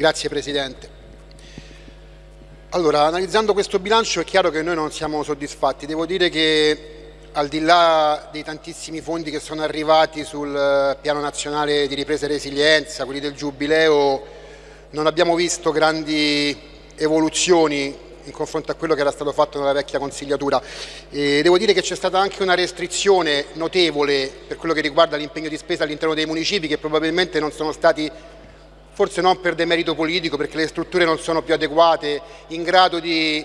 Grazie Presidente. Allora, analizzando questo bilancio è chiaro che noi non siamo soddisfatti. Devo dire che al di là dei tantissimi fondi che sono arrivati sul eh, piano nazionale di ripresa e resilienza, quelli del Giubileo, non abbiamo visto grandi evoluzioni in confronto a quello che era stato fatto nella vecchia consigliatura. E devo dire che c'è stata anche una restrizione notevole per quello che riguarda l'impegno di spesa all'interno dei municipi che probabilmente non sono stati, forse non per demerito politico, perché le strutture non sono più adeguate, in grado di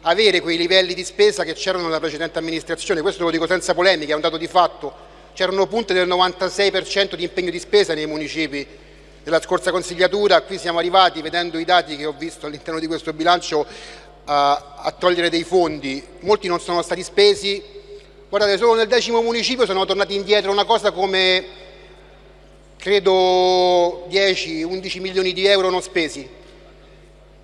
avere quei livelli di spesa che c'erano nella precedente amministrazione, questo lo dico senza polemiche, è un dato di fatto, c'erano punte del 96% di impegno di spesa nei municipi della scorsa consigliatura, qui siamo arrivati, vedendo i dati che ho visto all'interno di questo bilancio, a togliere dei fondi, molti non sono stati spesi, guardate solo nel decimo municipio sono tornati indietro una cosa come credo 10-11 milioni di euro non spesi,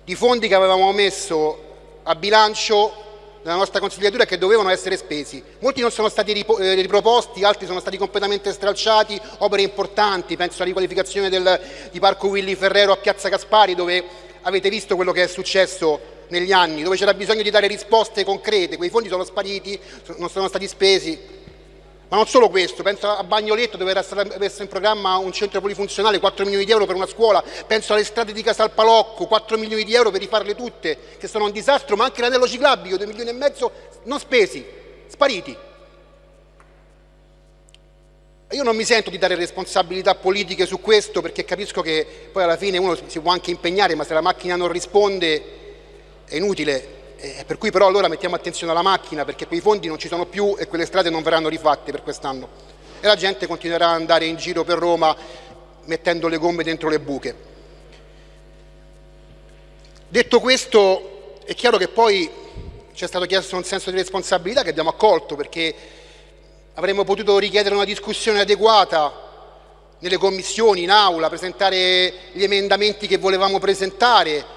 di fondi che avevamo messo a bilancio della nostra consigliatura che dovevano essere spesi. Molti non sono stati eh, riproposti, altri sono stati completamente stralciati, opere importanti, penso alla riqualificazione del, di Parco Willy Ferrero a Piazza Caspari dove avete visto quello che è successo negli anni, dove c'era bisogno di dare risposte concrete, quei fondi sono spariti, non sono stati spesi, ma non solo questo, penso a Bagnoletto dove era stato messo in programma un centro polifunzionale, 4 milioni di euro per una scuola, penso alle strade di Casalpalocco, 4 milioni di euro per rifarle tutte, che sono un disastro, ma anche l'anello ciclabile, 2 milioni e mezzo non spesi, spariti. Io non mi sento di dare responsabilità politiche su questo perché capisco che poi alla fine uno si può anche impegnare, ma se la macchina non risponde è inutile eh, per cui però allora mettiamo attenzione alla macchina perché quei fondi non ci sono più e quelle strade non verranno rifatte per quest'anno e la gente continuerà ad andare in giro per Roma mettendo le gomme dentro le buche. Detto questo è chiaro che poi ci è stato chiesto un senso di responsabilità che abbiamo accolto perché avremmo potuto richiedere una discussione adeguata nelle commissioni, in aula, presentare gli emendamenti che volevamo presentare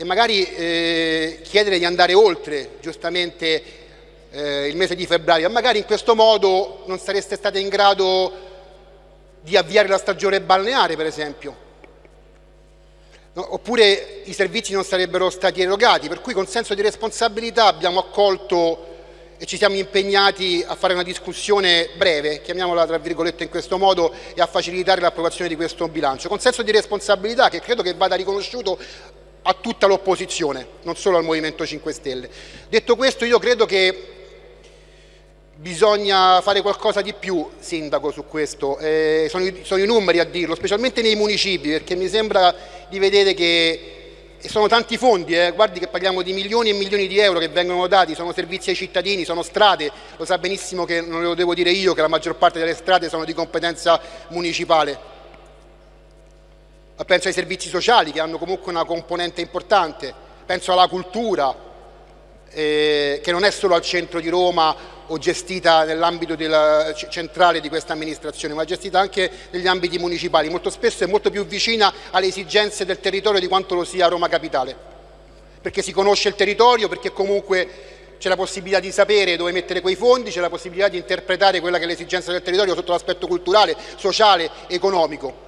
e magari eh, chiedere di andare oltre giustamente eh, il mese di febbraio, magari in questo modo non sareste state in grado di avviare la stagione balneare per esempio, no? oppure i servizi non sarebbero stati erogati, per cui con senso di responsabilità abbiamo accolto e ci siamo impegnati a fare una discussione breve, chiamiamola tra virgolette in questo modo, e a facilitare l'approvazione di questo bilancio, con senso di responsabilità che credo che vada riconosciuto a tutta l'opposizione, non solo al Movimento 5 Stelle. Detto questo io credo che bisogna fare qualcosa di più, Sindaco, su questo, eh, sono, i, sono, i, numeri a dirlo, specialmente nei municipi, perché mi sembra di vedere che sono tanti fondi, eh, guardi che parliamo di milioni e milioni di euro che vengono dati, sono servizi ai cittadini, sono strade, lo sa benissimo che non lo devo dire io che la maggior parte delle strade sono di competenza municipale, penso ai servizi sociali che hanno comunque una componente importante, penso alla cultura eh, che non è solo al centro di Roma o gestita nell'ambito centrale di questa amministrazione, ma gestita anche negli ambiti municipali, molto spesso è molto più vicina alle esigenze del territorio di quanto lo sia Roma Capitale, perché si conosce il territorio, perché comunque c'è la possibilità di sapere dove mettere quei fondi, c'è la possibilità di interpretare quella che è l'esigenza del territorio sotto l'aspetto culturale, sociale, economico.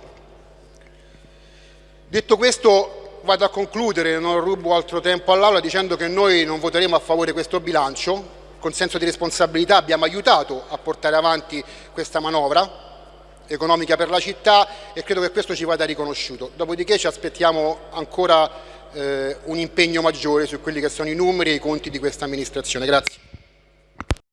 Detto questo vado a concludere, non rubo altro tempo all'Aula dicendo che noi non voteremo a favore di questo bilancio, con senso di responsabilità abbiamo aiutato a portare avanti questa manovra economica per la città e credo che questo ci vada riconosciuto. Dopodiché ci aspettiamo ancora eh, un impegno maggiore su quelli che sono i numeri e i conti di questa amministrazione. Grazie.